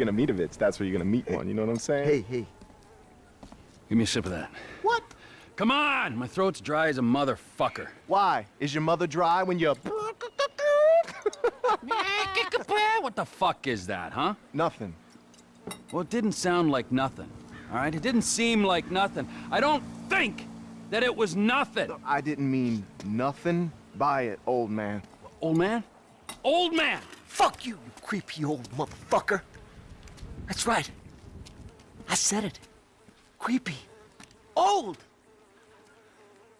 you're gonna meet a bitch, that's where you're gonna meet one. You know what I'm saying? Hey, hey. Give me a sip of that. What? Come on! My throat's dry as a motherfucker. Why? Is your mother dry when you're... Eh, what the fuck is that, huh? Nothing. Well, it didn't sound like nothing, all right? It didn't seem like nothing. I don't think that it was nothing. I didn't mean nothing by it, old man. Old man? Old man! Fuck you, you creepy old motherfucker. That's right. I said it. Creepy. Old.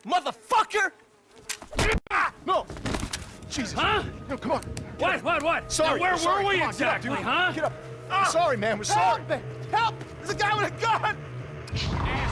Motherfucker! No! Jesus. Huh? No, come on. What, what, what? Sorry. Now, where sorry. were we Come on, exactly, get up, dude. huh? Get up. Ah. sorry, man. We're sorry. Help! Help! There's a guy with a gun!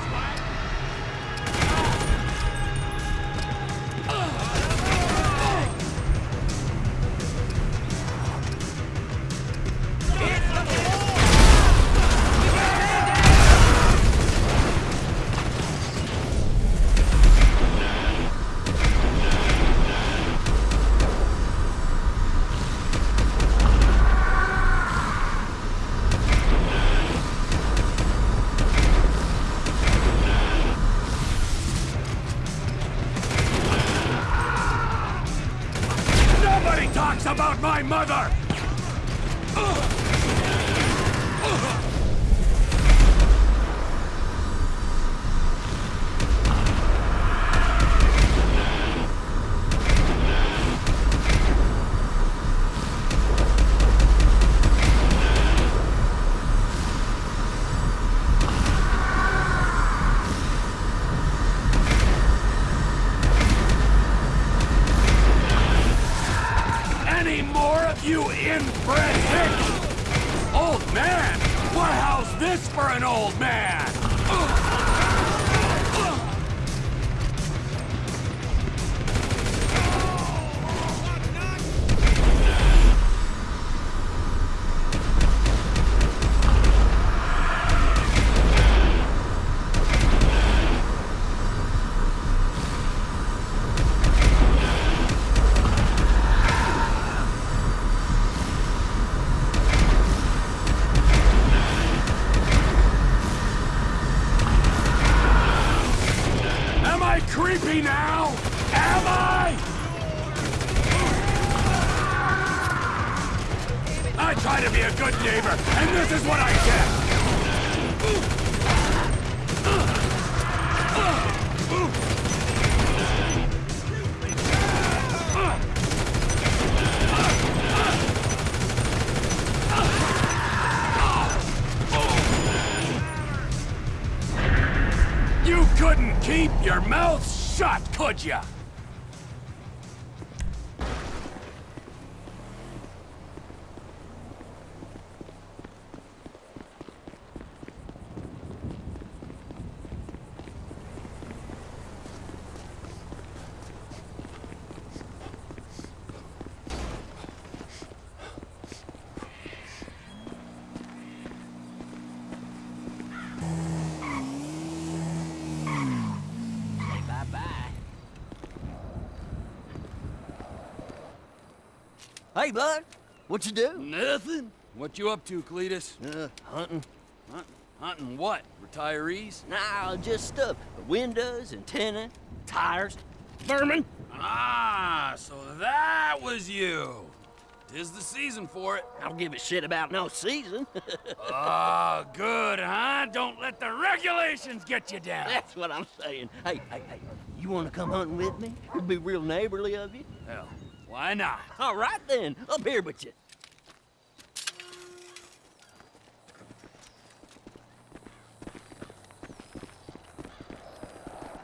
couldn't keep your mouth shut, could ya? Hey, bud. What you do? Nothing. What you up to, Cletus? Uh, hunting. Hunt, hunting what? Retirees? Nah, just stuff. Windows, antenna, tires. Vermin? Ah, so that was you. Tis the season for it. I don't give a shit about no season. Oh, good, huh? Don't let the regulations get you down. That's what I'm saying. Hey, hey, hey. You want to come hunting with me? It'd be real neighborly of you. Hell, why not? All right then. Up here with you.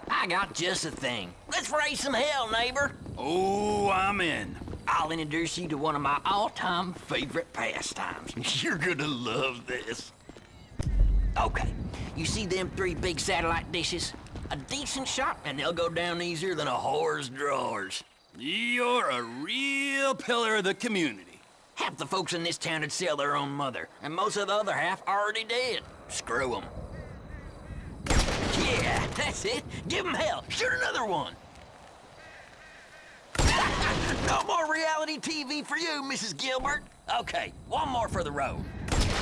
I got just a thing. Let's raise some hell, neighbor. Oh, I'm in. I'll introduce you to one of my all-time favorite pastimes. You're gonna love this. Okay, you see them three big satellite dishes? A decent shot, and they'll go down easier than a whore's drawers. You're a real pillar of the community. Half the folks in this town would sell their own mother, and most of the other half already dead. Screw them. Yeah, that's it. Give them hell. Shoot another one. no more reality TV for you, Mrs. Gilbert. Okay, one more for the road.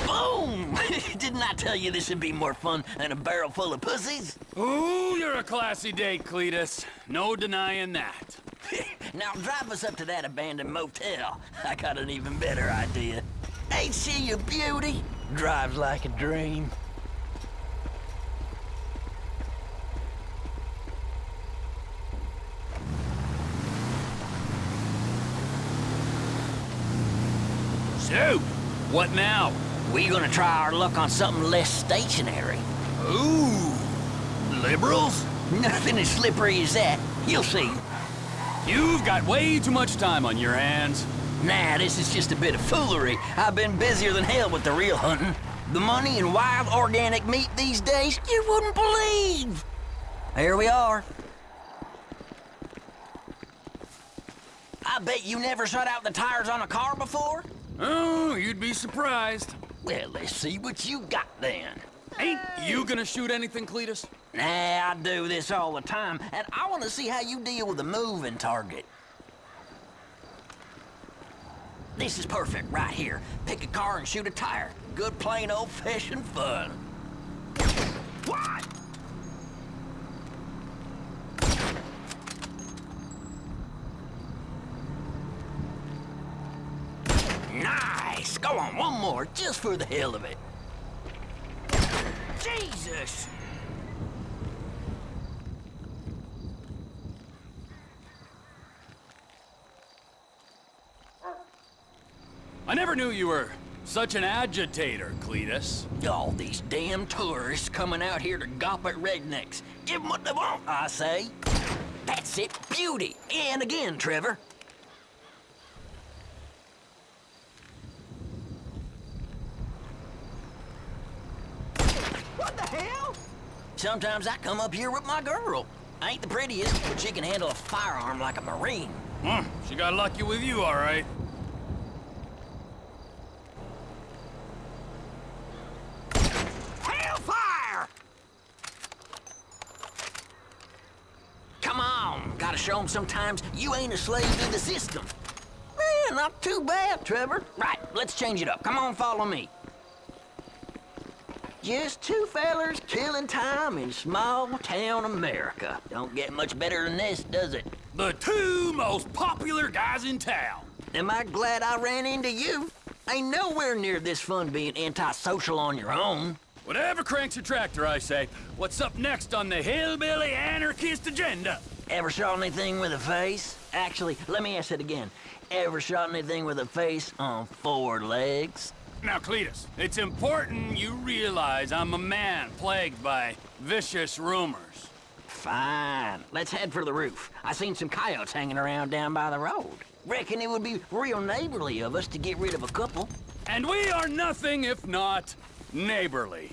Boom! Didn't I tell you this would be more fun than a barrel full of pussies? Ooh, you're a classy date, Cletus. No denying that. now drive us up to that abandoned motel. I got an even better idea. Ain't she a beauty? Drives like a dream. So, what now? We gonna try our luck on something less stationary. Ooh, liberals? Nothing as slippery as that. You'll see. You've got way too much time on your hands. Nah, this is just a bit of foolery. I've been busier than hell with the real hunting. The money in wild organic meat these days, you wouldn't believe. Here we are. I bet you never shut out the tires on a car before? Oh, you'd be surprised. Well, let's see what you got then. Ain't you gonna shoot anything, Cletus? Nah, I do this all the time, and I want to see how you deal with a moving target. This is perfect right here. Pick a car and shoot a tire. Good plain old-fashioned fun. What? Nice! Go on, one more, just for the hell of it. Jesus! I never knew you were such an agitator, Cletus. All these damn tourists coming out here to gawp at rednecks. Give them what they want, I say. That's it, beauty. And again, Trevor. What the hell? Sometimes I come up here with my girl. I ain't the prettiest, but she can handle a firearm like a Marine. Hmm, she got lucky with you, all right. Hellfire! Come on, gotta show 'em sometimes you ain't a slave to the system. Man, not too bad, Trevor. Right, let's change it up. Come on, follow me. Just two fellers killing time in small town America. Don't get much better than this, does it? The two most popular guys in town. Am I glad I ran into you? Ain't nowhere near this fun being antisocial on your own. Whatever cranks your tractor, I say. What's up next on the hillbilly anarchist agenda? Ever shot anything with a face? Actually, let me ask it again. Ever shot anything with a face on four legs? Now, Cletus, it's important you realize I'm a man plagued by vicious rumors. Fine. Let's head for the roof. I seen some coyotes hanging around down by the road. Reckon it would be real neighborly of us to get rid of a couple. And we are nothing if not neighborly.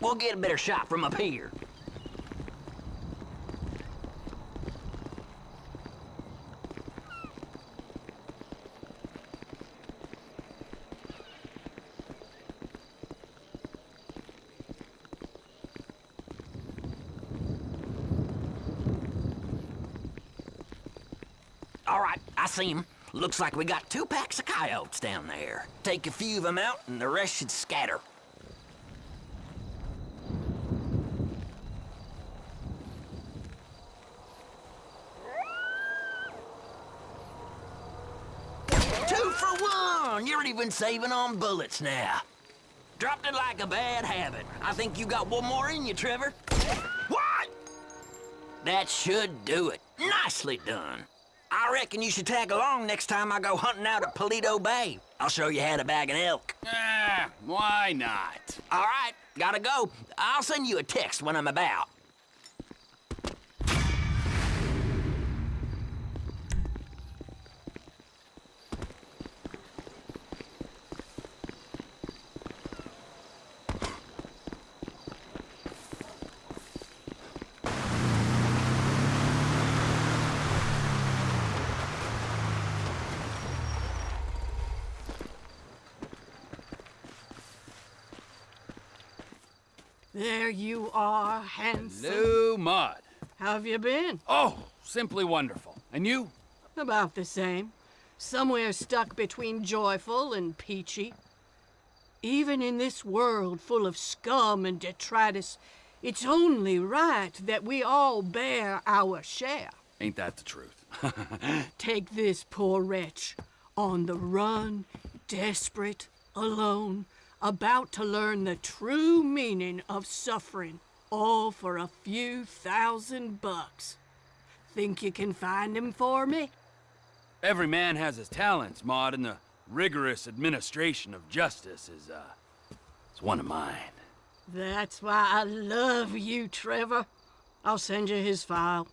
We'll get a better shot from up here. All right, I see. Looks like we got two packs of coyotes down there. Take a few of them out, and the rest should scatter. Two for one! You're even saving on bullets now. Dropped it like a bad habit. I think you got one more in you, Trevor. What? That should do it. Nicely done. I reckon you should tag along next time I go hunting out at Paleto Bay. I'll show you how to bag an elk. Ah, why not? All right, gotta go. I'll send you a text when I'm about. There you are, handsome. Hello, Maud. How have you been? Oh, simply wonderful. And you? About the same. Somewhere stuck between joyful and peachy. Even in this world full of scum and detritus, it's only right that we all bear our share. Ain't that the truth? Take this poor wretch, on the run, desperate, alone, about to learn the true meaning of suffering, all for a few thousand bucks. Think you can find him for me? Every man has his talents, Maud, and the rigorous administration of justice is, uh, it's one of mine. That's why I love you, Trevor. I'll send you his file.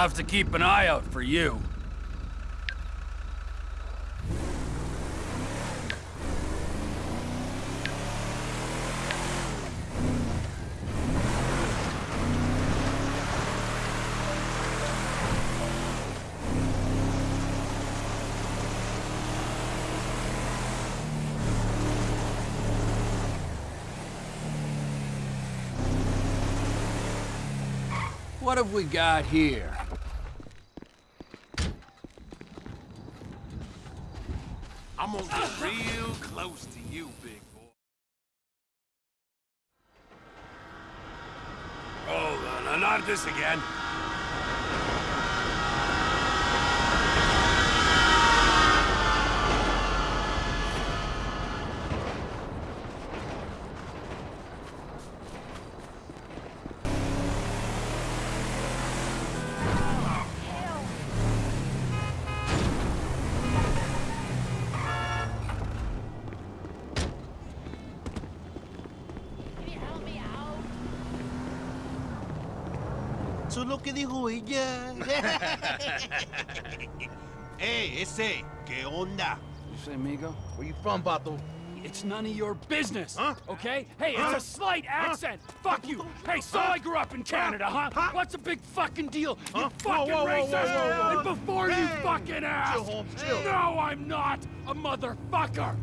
I'll have to keep an eye out for you. What have we got here? I'm gonna get real close to you, big boy. Oh, no, not this again. Lo que dijo ella. hey, ese, ¿qué onda? You say, Migo? Where you from, Bato? It's none of your business, Huh? okay? Hey, Huh? it's a slight accent. Fuck you. Hey, so I grew up in Canada, huh? Huh? What's a big fucking deal? You fucking Whoa, whoa, whoa, racist! whoa. And before you fucking ask, Chill, Holmes, chill. No, I'm not a motherfucker!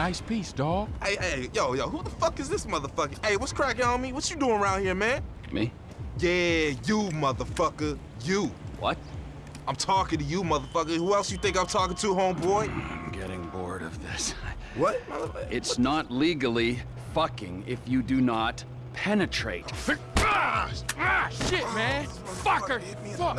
Nice piece, dog. Hey, hey, yo, yo, who the fuck is this motherfucker? Hey, what's cracking on me? What you doing around here, man? Me? Yeah, you, motherfucker. You. What? I'm talking to you, motherfucker. Who else you think I'm talking to, homeboy? I'm getting bored of this. What? motherfucker? It's not legally fucking if you do not penetrate. Ah, ah, shit, man. Fucker. Hit me in Fuck.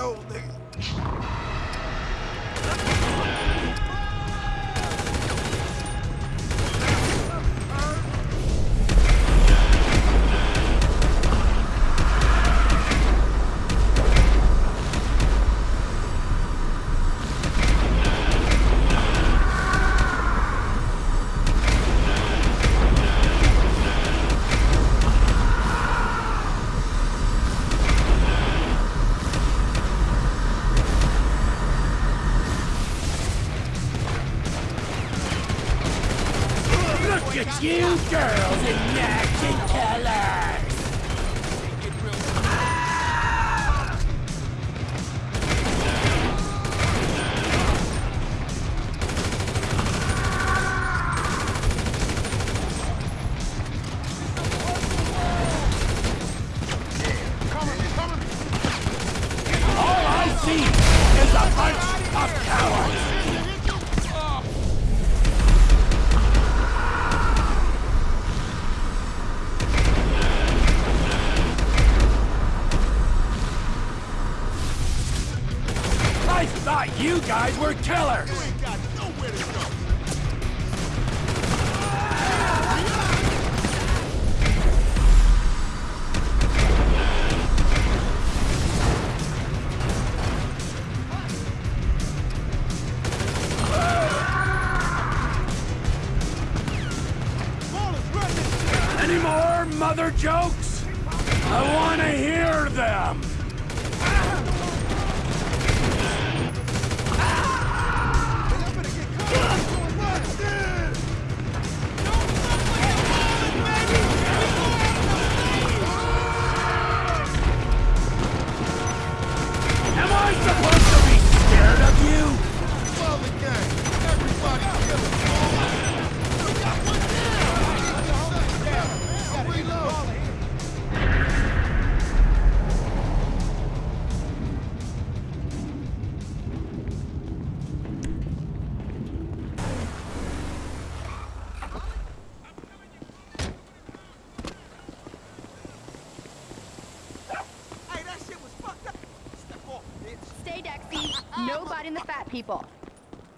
People.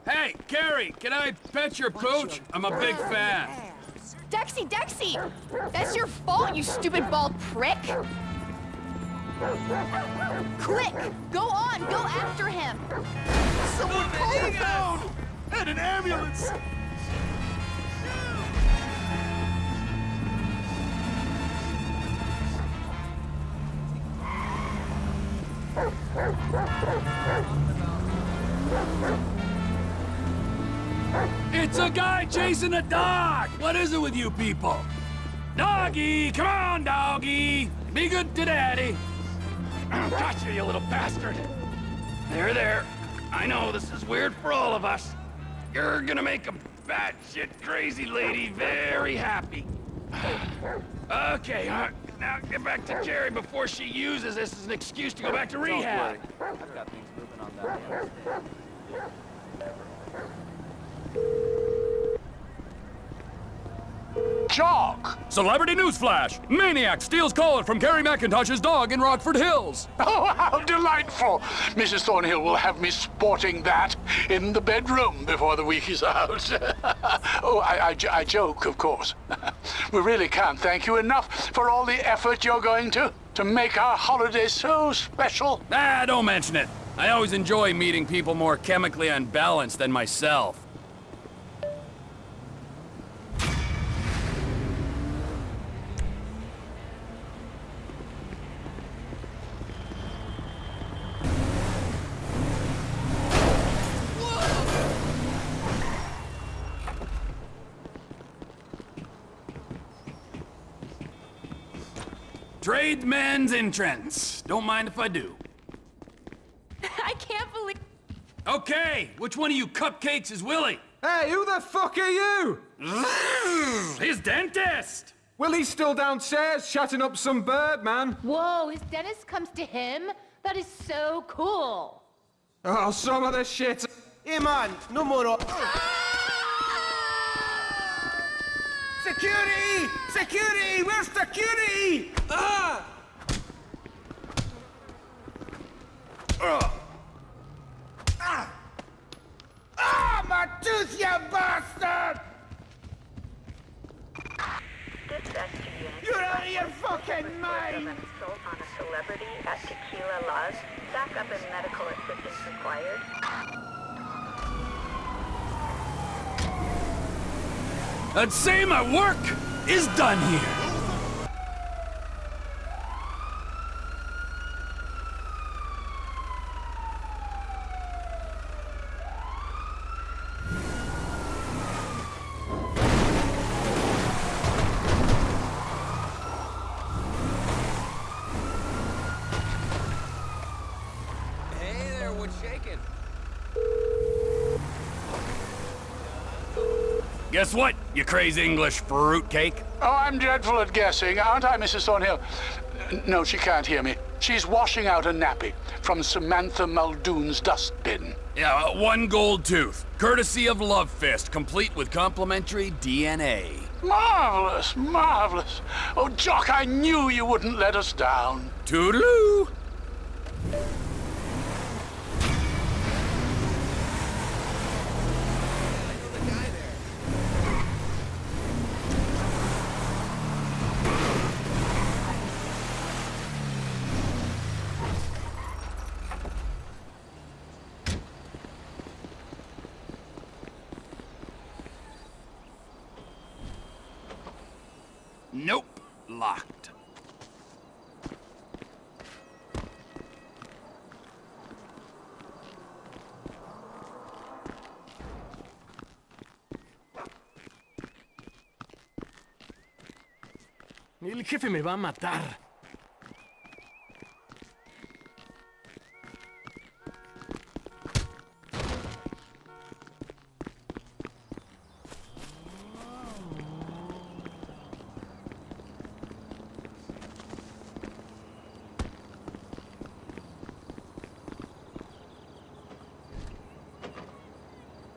Hey, Kerry, can I pet your pooch? I'm a big fan. Dexy, Dexy! That's your fault, you stupid bald prick! Quick! Go on! Go after him! Someone call the phone. And an ambulance. It's a guy chasing a dog! What is it with you people? Doggy, come on, doggy. Be good to daddy. Gotcha, you little bastard. There, there. I know this is weird for all of us. You're gonna make a batshit crazy lady very happy. okay, uh, now get back to Kerry before she uses this as an excuse to go back to rehab. I've got things moving on down Jock! Celebrity newsflash! Maniac steals collar from Kerry McIntosh's dog in Rockford Hills. Oh, how delightful! Mrs. Thornhill will have me sporting that in the bedroom before the week is out. oh, I, I, I joke, of course. we really can't thank you enough for all the effort you're going to to make our holiday so special. Ah, don't mention it. I always enjoy meeting people more chemically unbalanced than myself. Tradesman's entrance. Don't mind if I do. I can't believe. Okay, which one of you cupcakes is Willie? Hey, who the fuck are you? His dentist! Willie's still downstairs chatting up some bird, man. Whoa, his dentist comes to him? That is so cool. Oh, some of the shit. Hey man, no more. Security! Security! Where's security? Ah! Ah! Ah, my tooth, you bastard! You're out of your fucking mind! on a celebrity at Tequi-la-la. Backup and medical assistance required. I'd say my work is done here. Hey there, what's shaking? Guess what, you crazy English fruitcake? Oh, I'm dreadful at guessing, aren't I, Mrs. Thornhill? No, she can't hear me. She's washing out a nappy from Samantha Muldoon's dustbin. Yeah, uh, one gold tooth, courtesy of Love Fist, complete with complimentary DNA. Marvelous, marvelous. Oh, Jock, I knew you wouldn't let us down. Toodaloo! El jefe me va a matar.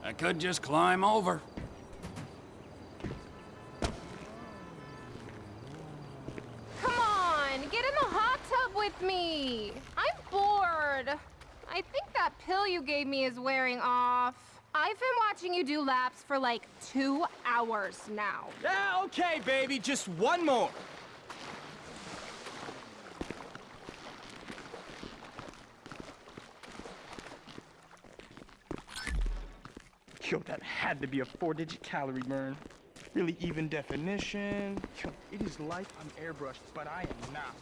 I could just climb over. For like two hours now. Yeah, okay, baby, just one more. Yo, that had to be a four-digit calorie burn. Really even definition. Yo, it is like I'm airbrushed, but I am not.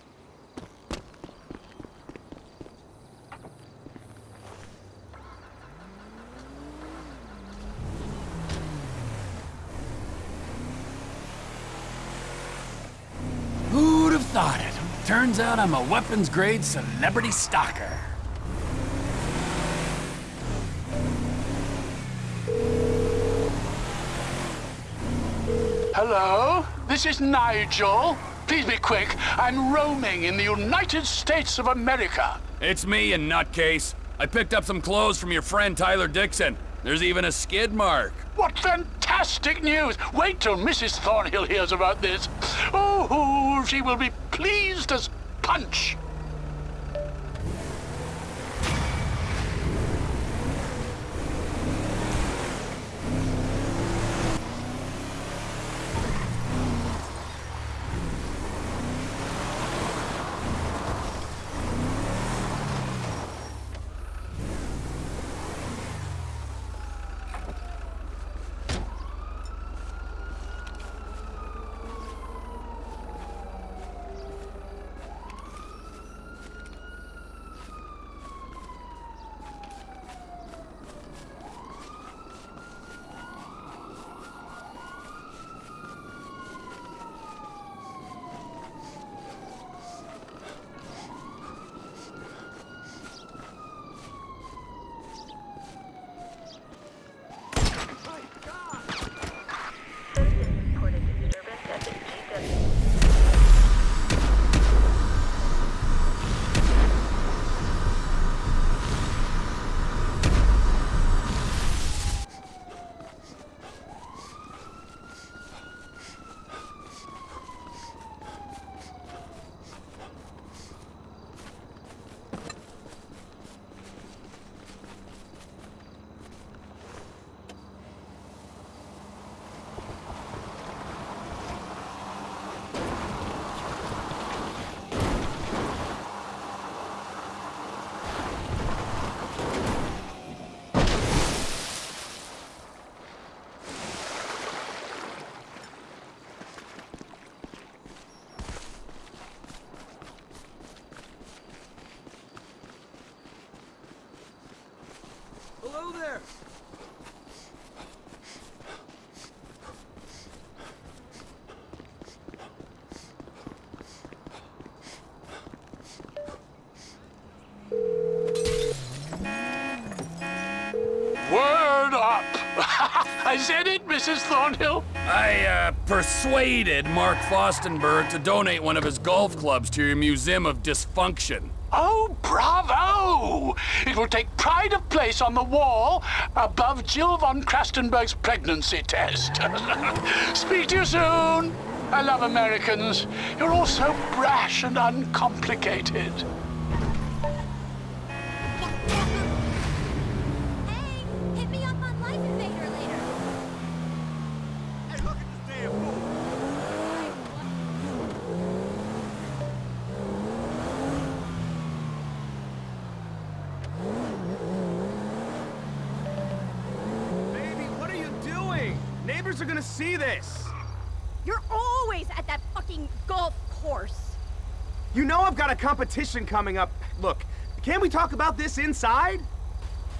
thought it? Turns out I'm a weapons-grade celebrity stalker. Hello? This is Nigel. Please be quick. I'm roaming in the United States of America. It's me, you nutcase. I picked up some clothes from your friend Tyler Dixon. There's even a skid mark. What fantastic news! Wait till Mrs. Thornhill hears about this. Oh, she will be pleased as punch. Mrs. Thornhill. I, uh, persuaded Mark Fostenberg to donate one of his golf clubs to your Museum of Dysfunction. Oh, bravo! It will take pride of place on the wall above Jill von Crastenburg's pregnancy test. Speak to you soon. I love Americans. You're all so brash and uncomplicated. See this. You're always at that fucking golf course. You know I've got a competition coming up. Look, can't we talk about this inside?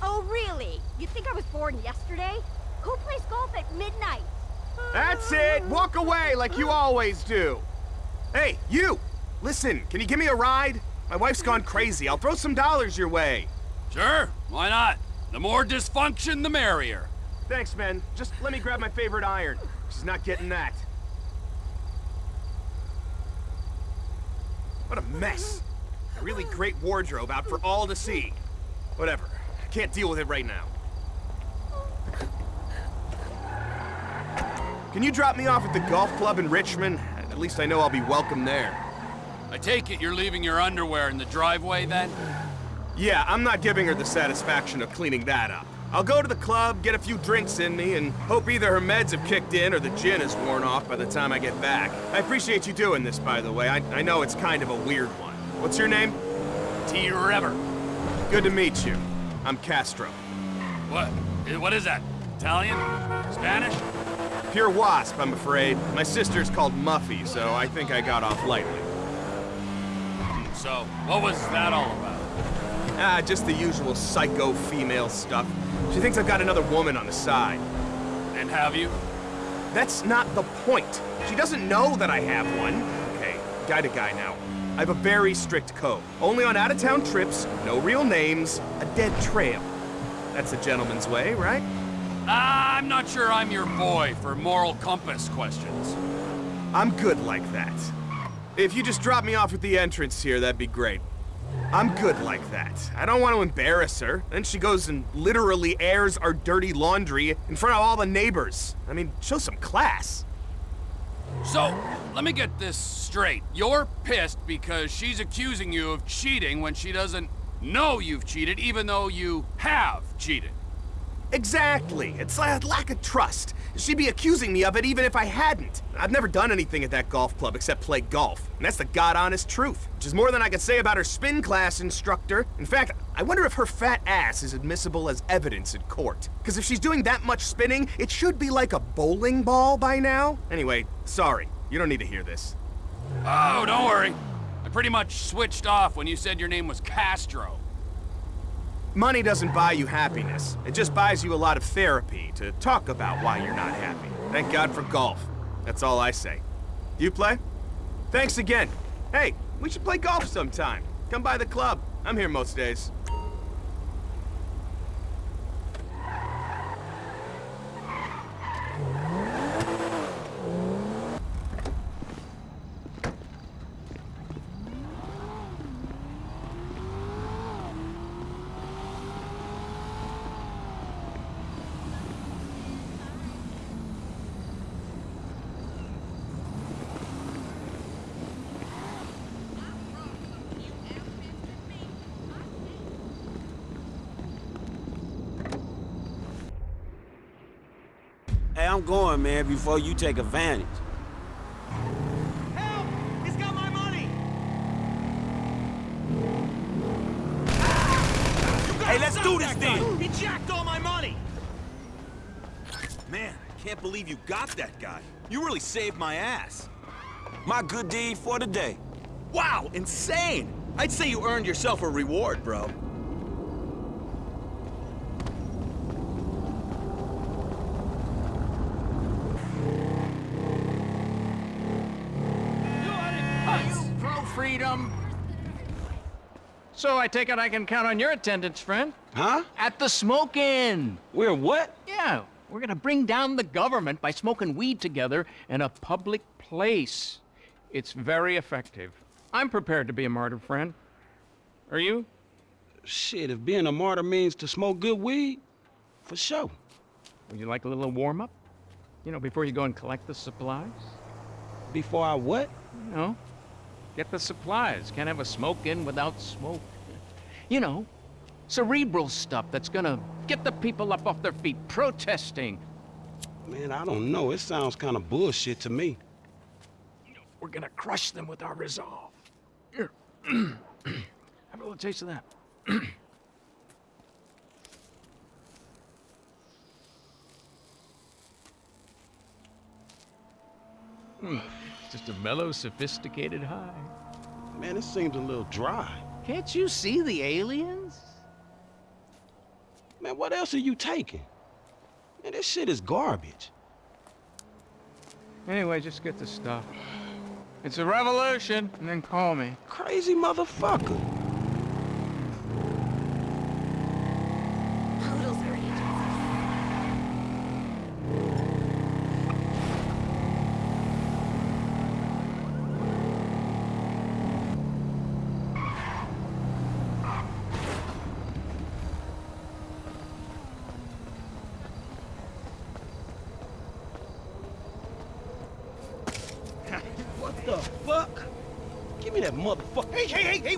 Oh, really? You think I was born yesterday? Who plays golf at midnight? That's it! Walk away like you always do! Hey, you! Listen, can you give me a ride? My wife's gone crazy. I'll throw some dollars your way. Sure, why not? The more dysfunction, the merrier. Thanks, men. Just let me grab my favorite iron. She's not getting that. What a mess. A really great wardrobe out for all to see. Whatever. I can't deal with it right now. Can you drop me off at the golf club in Richmond? At least I know I'll be welcome there. I take it you're leaving your underwear in the driveway then? Yeah, I'm not giving her the satisfaction of cleaning that up. I'll go to the club, get a few drinks in me, and hope either her meds have kicked in or the gin is worn off by the time I get back. I appreciate you doing this, by the way. I, I know it's kind of a weird one. What's your name? T. Rever. Good to meet you. I'm Castro. What? What is that? Italian? Spanish? Pure wasp, I'm afraid. My sister's called Muffy, so I think I got off lightly. So, what was that all about? Ah, just the usual psycho female stuff. She thinks I've got another woman on the side. And have you? That's not the point. She doesn't know that I have one. Okay, guy to guy now. I have a very strict code. Only on out-of-town trips, no real names, a dead trail. That's a gentleman's way, right? Ah, I'm not sure I'm your boy for moral compass questions. I'm good like that. If you just drop me off at the entrance here, that'd be great. I'm good like that. I don't want to embarrass her. Then she goes and literally airs our dirty laundry in front of all the neighbors. I mean, show some class. So, let me get this straight. You're pissed because she's accusing you of cheating when she doesn't know you've cheated, even though you have cheated. Exactly. It's a lack of trust. She'd be accusing me of it even if I hadn't. I've never done anything at that golf club except play golf. And that's the god-honest truth. Which is more than I could say about her spin class instructor. In fact, I wonder if her fat ass is admissible as evidence in court. Because if she's doing that much spinning, it should be like a bowling ball by now. Anyway, sorry. You don't need to hear this. Oh, don't worry. I pretty much switched off when you said your name was Castro. Money doesn't buy you happiness. It just buys you a lot of therapy to talk about why you're not happy. Thank God for golf. That's all I say. You play? Thanks again. Hey, we should play golf sometime. Come by the club. I'm here most days. I'm going, man, before you take advantage. Help! He's got my money! Ah! Hey, let's do this then! He jacked all my money! Man, I can't believe you got that guy. You really saved my ass. My good deed for the day. Wow, insane! I'd say you earned yourself a reward, bro. So I take it I can count on your attendance, friend? Huh? At the smoke-in. We're what? Yeah, we're gonna bring down the government by smoking weed together in a public place. It's very effective. I'm prepared to be a martyr, friend. Are you? Shit, if being a martyr means to smoke good weed, for sure. Would you like a little warm-up? You know, before you go and collect the supplies? Before I what? You know, get the supplies. Can't have a smoke-in without smoke. You know, cerebral stuff that's gonna get the people up off their feet protesting. Man, I don't know. It sounds kind of bullshit to me. We're gonna crush them with our resolve. Here. Have a little taste of that. Just a mellow, sophisticated high. Man, it seems a little dry. Can't you see the aliens? Man, what else are you taking? Man, this shit is garbage. Anyway, just get the stuff. It's a revolution, and then call me. Crazy motherfucker. What the fuck? Give me that motherfucker. Hey, hey, hey, hey,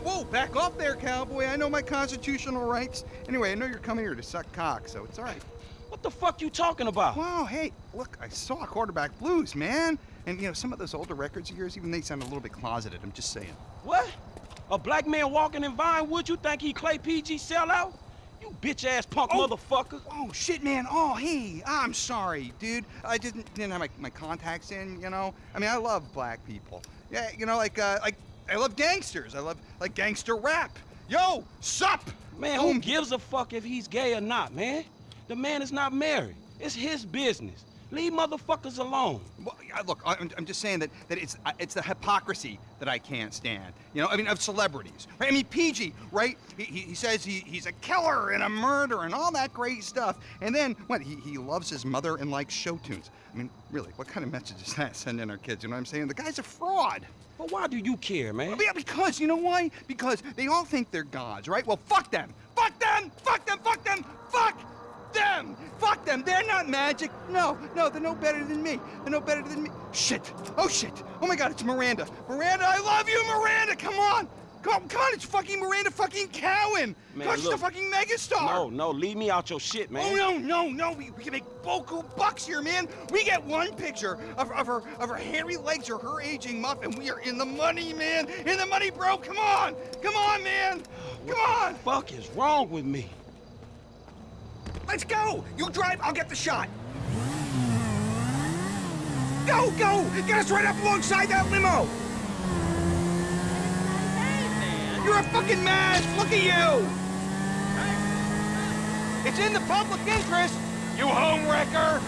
there, cowboy. I know my constitutional rights. Anyway, I know you're coming here to suck cock, so it's all right. What the fuck you talking about? Wow, hey, look, I saw quarterback blues, man. And, you know, some of those older records of yours, even they sound a little bit closeted. I'm just saying. What? A black man walking in Vinewood, you think he Clay PG sellout? You bitch-ass punk motherfucker. Oh, shit, man. Oh, hey, I'm sorry, dude. I didn't didn't have my, my contacts in, you know? I mean, I love black people. Yeah, you know, like, uh, like, I love gangsters. I love, like, gangster rap. Yo, sup? Man, who gives a fuck if he's gay or not, man? The man is not married. It's his business. Leave motherfuckers alone. Well, I, look, I'm, I'm just saying that that it's uh, it's the hypocrisy that I can't stand. You know, I mean, of celebrities. Right? I mean, PG, right? He, he, he says he, he's a killer and a murderer and all that great stuff, and then what? He, he loves his mother and likes show tunes. I mean, really, what kind of message is that sending our kids? You know what I'm saying? The guy's a fraud. But why do you care, man? Yeah, because you know why? Because they all think they're gods, right? Well, fuck them. Fuck them. Fuck them. Fuck them. Fuck them. Fuck them. They're not magic. No, no, they're no better than me. They're no better than me. Shit. Oh shit. Oh my God, it's Miranda. Miranda, I love you, Miranda. Come on. Come on, come on, it's fucking Miranda fucking Cowan. Man, God, she's a fucking megastar. No, no, leave me out your shit, man. Oh no, no, no! We, we can make boku bucks here, man. We get one picture of, of her of her hairy legs or her aging muff, and we are in the money, man. In the money, bro. Come on, come on, man. Come on. fuck is wrong with me? Let's go. You drive. I'll get the shot. Go, go! Get us right up alongside that limo. You're a fucking mess. Look at you. It's in the public interest. You home wrecker.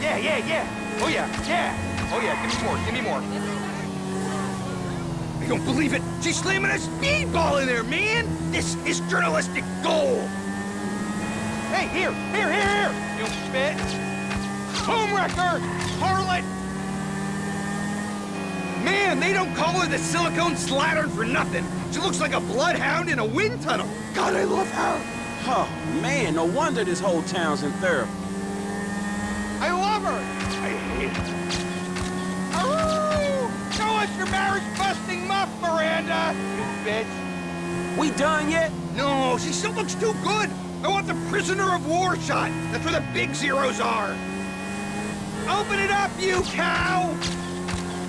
Yeah, yeah, yeah. Oh yeah, yeah. Oh yeah. Give me more. Give me more. I don't believe it. She's slamming a speedball in there, man. This is journalistic gold. Hey, here, here, here, here. You bitch. Home wrecker. Harlot. Man, they don't call her the silicone slattern for nothing. She looks like a bloodhound in a wind tunnel. God, I love her. Oh, man, no wonder this whole town's in therapy. I love her. I hate her. Oh! Show us your marriage-busting muff, Miranda, you bitch. We done yet? No, she still looks too good. I want the prisoner of war shot. That's where the big zeros are. Open it up, you cow!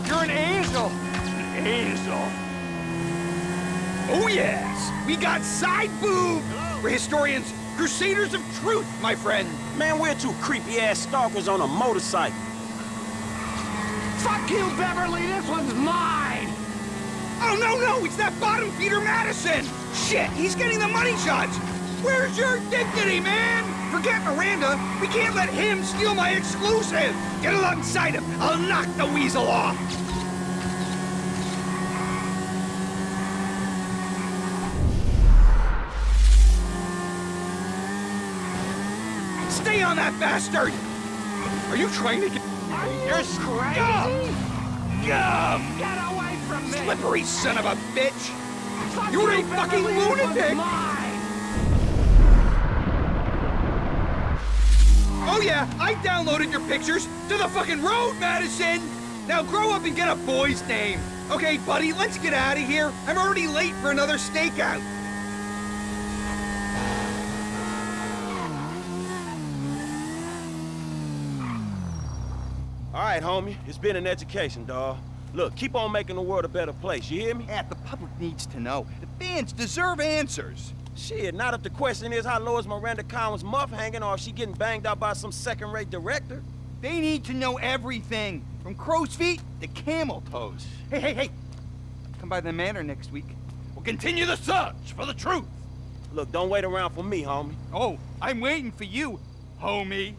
You're an angel. An angel. Oh, yes. We got side boob. We're historians, crusaders of truth, my friend. Man, we're two creepy-ass stalkers on a motorcycle. Fuck you, Beverly. This one's mine. Oh, no, no. It's that bottom feeder Madison. Shit, he's getting the money shots. Where's your dignity, man? Forget Miranda. We can't let him steal my exclusive. Get alongside him. I'll knock the weasel off. Stay on that bastard! Are you trying to get... You're crazy! Gum! Gum! Get away from me! Slippery son of a bitch! Fuck You're you, a fucking lunatic! mine. Oh yeah, I downloaded your pictures to the fucking road, Madison! Now grow up and get a boy's name. Okay, buddy, let's get out of here. I'm already late for another stakeout. All right, homie, it's been an education, dawg. Look, keep on making the world a better place, you hear me? Yeah, the public needs to know. The fans deserve answers. Shit, not if the question is how low is Miranda Cowan's muff hanging or if she getting banged out by some second-rate director. They need to know everything, from crow's feet to camel toes. Hey, hey, hey, come by the manor next week. We'll continue the search for the truth. Look, don't wait around for me, homie. Oh, I'm waiting for you, homie.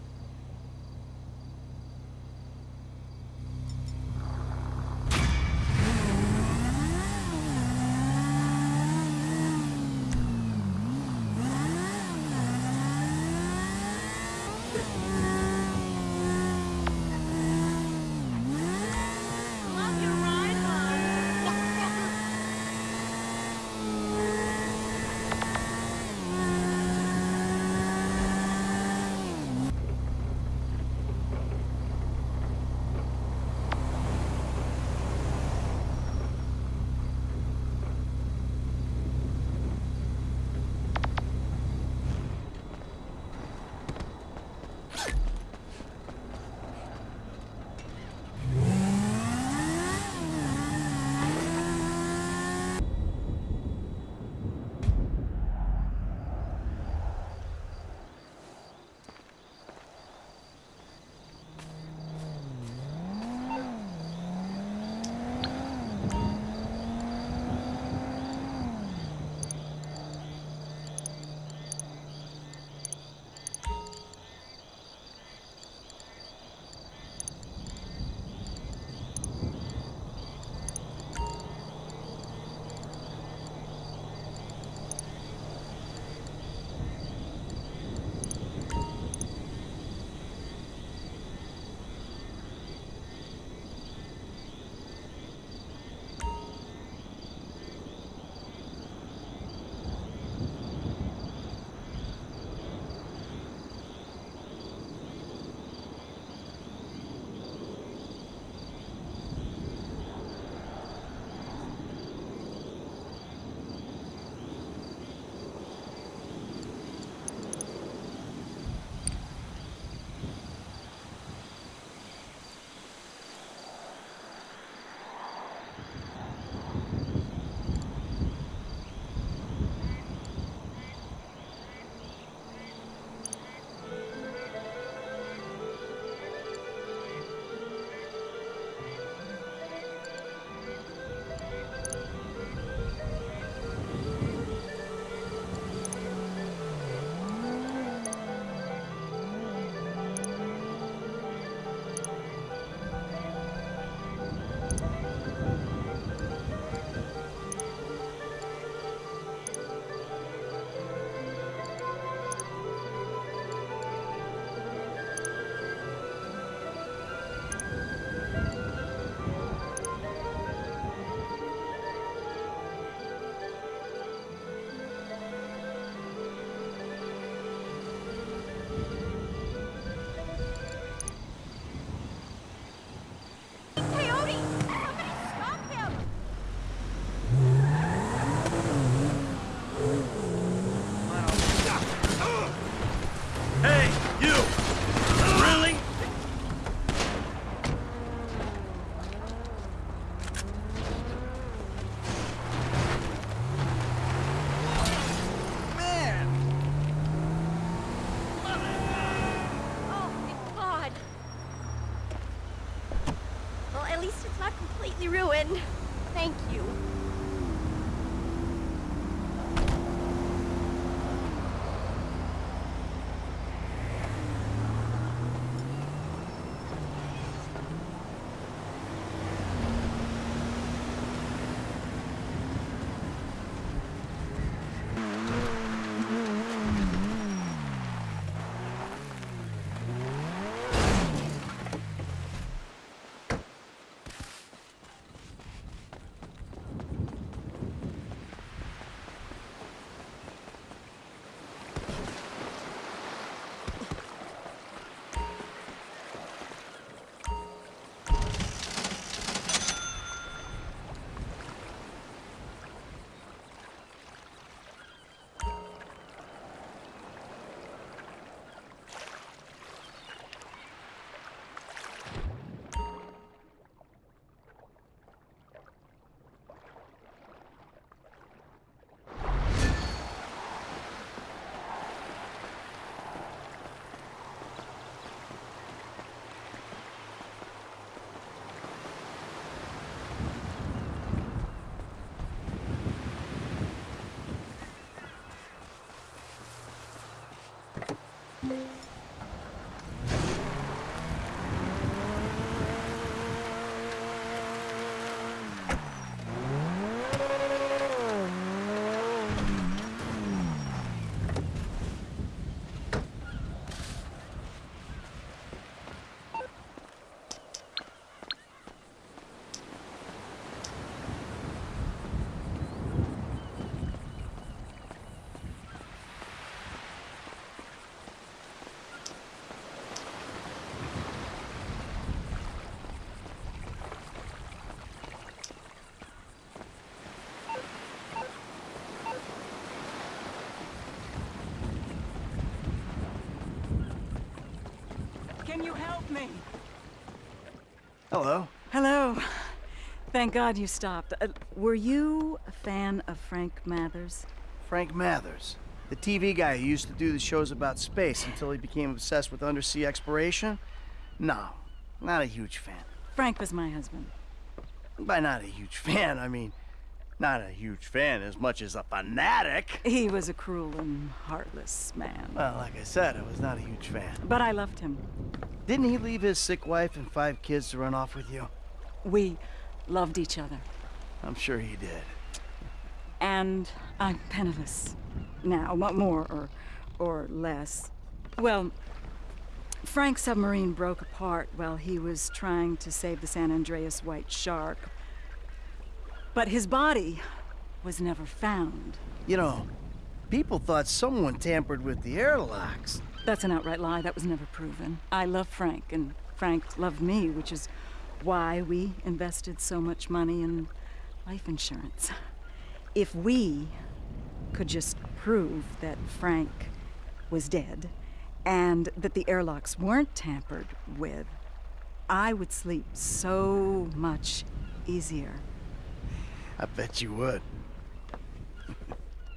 Can you help me? Hello. Hello. Thank God you stopped. Uh, were you a fan of Frank Mathers? Frank Mathers. The TV guy who used to do the shows about space until he became obsessed with undersea exploration? No, not a huge fan. Frank was my husband. By not a huge fan, I mean not a huge fan as much as a fanatic. He was a cruel and heartless man. Well, like I said, I was not a huge fan. But I loved him. Didn't he leave his sick wife and five kids to run off with you? We loved each other. I'm sure he did. And I'm penniless. Now, more or, or less. Well, Frank's submarine broke apart while he was trying to save the San Andreas White Shark. But his body was never found. You know, people thought someone tampered with the airlocks. That's an outright lie. That was never proven. I love Frank, and Frank loved me, which is why we invested so much money in life insurance. If we could just prove that Frank was dead and that the airlocks weren't tampered with, I would sleep so much easier. I bet you would.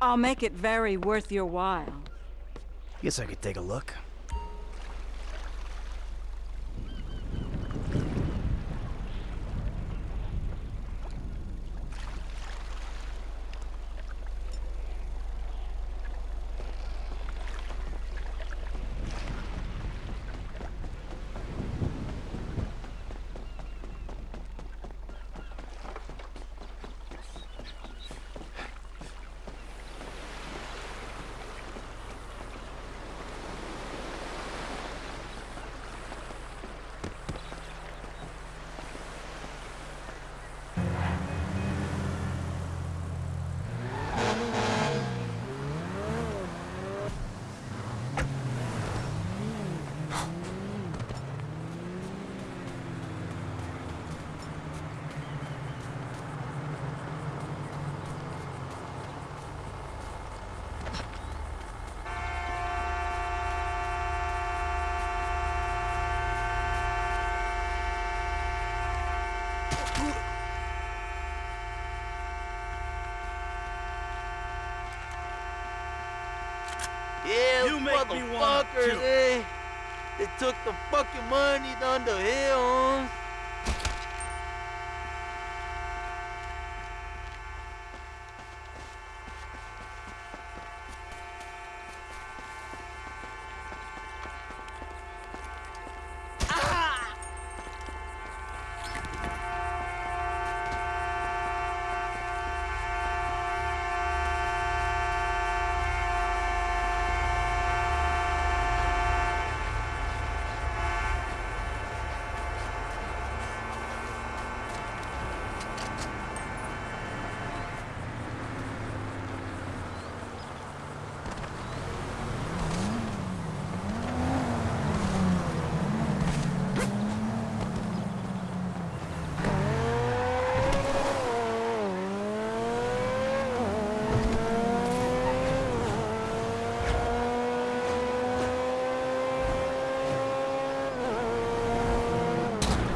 I'll make it very worth your while. Guess I could take a look. Yeah, You make me wanna motherfuckers, eh? They took the fucking money down the hill.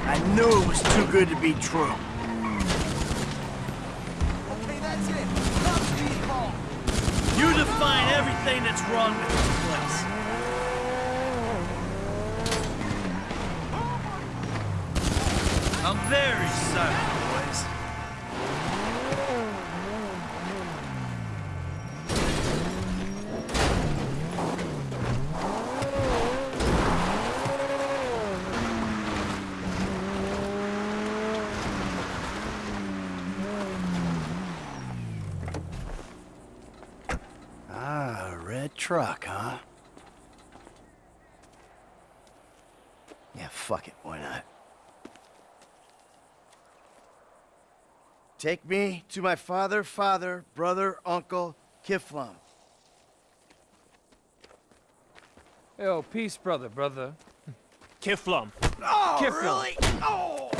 I knew it was too good to be true. Okay, that's it. You define everything that's wrong with this place. Take me to my father, father, brother, uncle, Kifflom. Yo, peace, brother, brother. Kifflom. Oh, Kifflom. really? Oh!